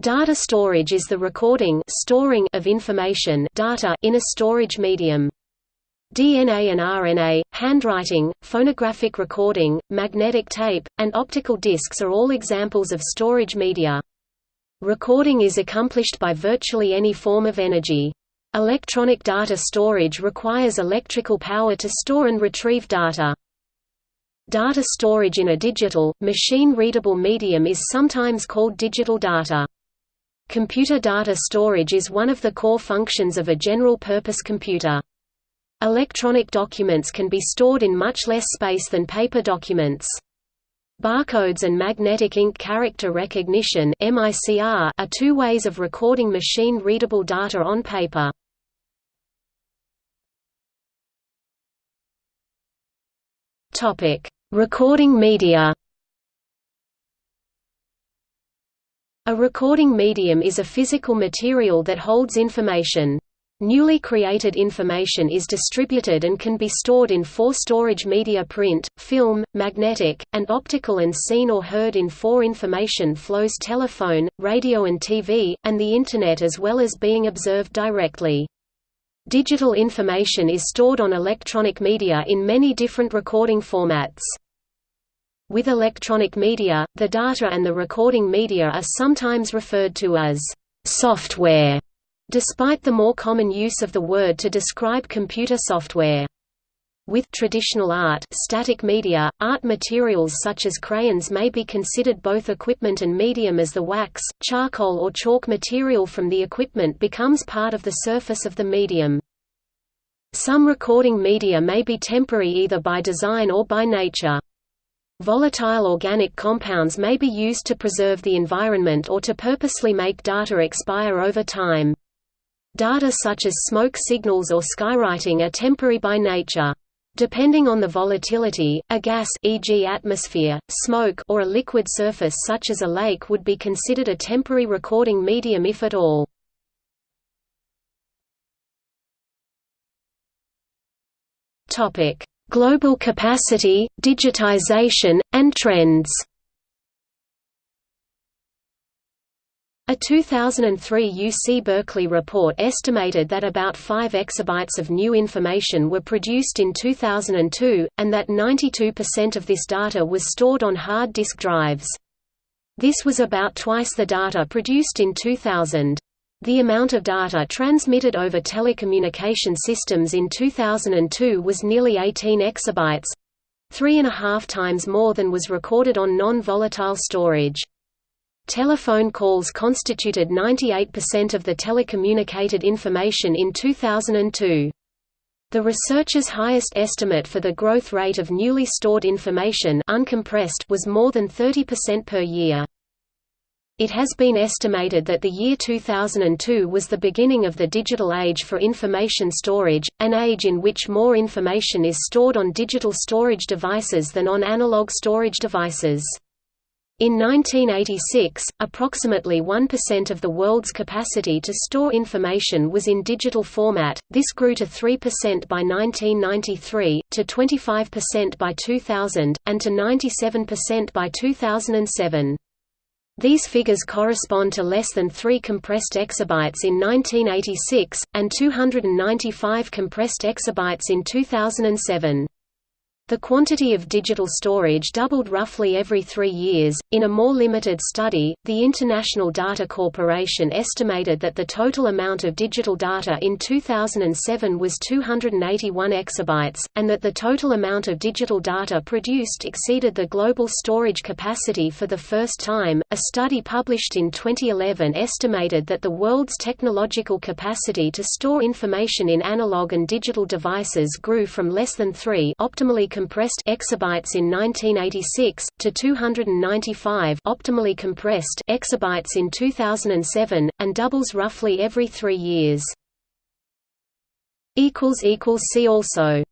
Data storage is the recording storing of information data in a storage medium. DNA and RNA, handwriting, phonographic recording, magnetic tape, and optical discs are all examples of storage media. Recording is accomplished by virtually any form of energy. Electronic data storage requires electrical power to store and retrieve data. Data storage in a digital, machine-readable medium is sometimes called digital data. Computer data storage is one of the core functions of a general-purpose computer. Electronic documents can be stored in much less space than paper documents. Barcodes and magnetic ink character recognition are two ways of recording machine-readable data on paper. Recording media A recording medium is a physical material that holds information. Newly created information is distributed and can be stored in four storage media print, film, magnetic, and optical and seen or heard in four information flows telephone, radio and TV, and the Internet as well as being observed directly. Digital information is stored on electronic media in many different recording formats. With electronic media, the data and the recording media are sometimes referred to as software, despite the more common use of the word to describe computer software. With traditional art static media, art materials such as crayons may be considered both equipment and medium as the wax, charcoal or chalk material from the equipment becomes part of the surface of the medium. Some recording media may be temporary either by design or by nature. Volatile organic compounds may be used to preserve the environment or to purposely make data expire over time. Data such as smoke signals or skywriting are temporary by nature. Depending on the volatility, a gas e.g. atmosphere, smoke or a liquid surface such as a lake would be considered a temporary recording medium if at all. Topic: Global capacity, digitization, and trends A 2003 UC Berkeley report estimated that about 5 exabytes of new information were produced in 2002, and that 92% of this data was stored on hard disk drives. This was about twice the data produced in 2000. The amount of data transmitted over telecommunication systems in 2002 was nearly 18 exabytes three and a half times more than was recorded on non-volatile storage. Telephone calls constituted 98% of the telecommunicated information in 2002. The researchers' highest estimate for the growth rate of newly stored information uncompressed was more than 30% per year. It has been estimated that the year 2002 was the beginning of the digital age for information storage, an age in which more information is stored on digital storage devices than on analog storage devices. In 1986, approximately 1% of the world's capacity to store information was in digital format, this grew to 3% by 1993, to 25% by 2000, and to 97% by 2007. These figures correspond to less than 3 compressed exabytes in 1986, and 295 compressed exabytes in 2007. The quantity of digital storage doubled roughly every three years. In a more limited study, the International Data Corporation estimated that the total amount of digital data in 2007 was 281 exabytes, and that the total amount of digital data produced exceeded the global storage capacity for the first time. A study published in 2011 estimated that the world's technological capacity to store information in analog and digital devices grew from less than 3 optimally compressed exabytes in 1986 to 295 optimally compressed exabytes in 2007 and doubles roughly every 3 years. equals equals see also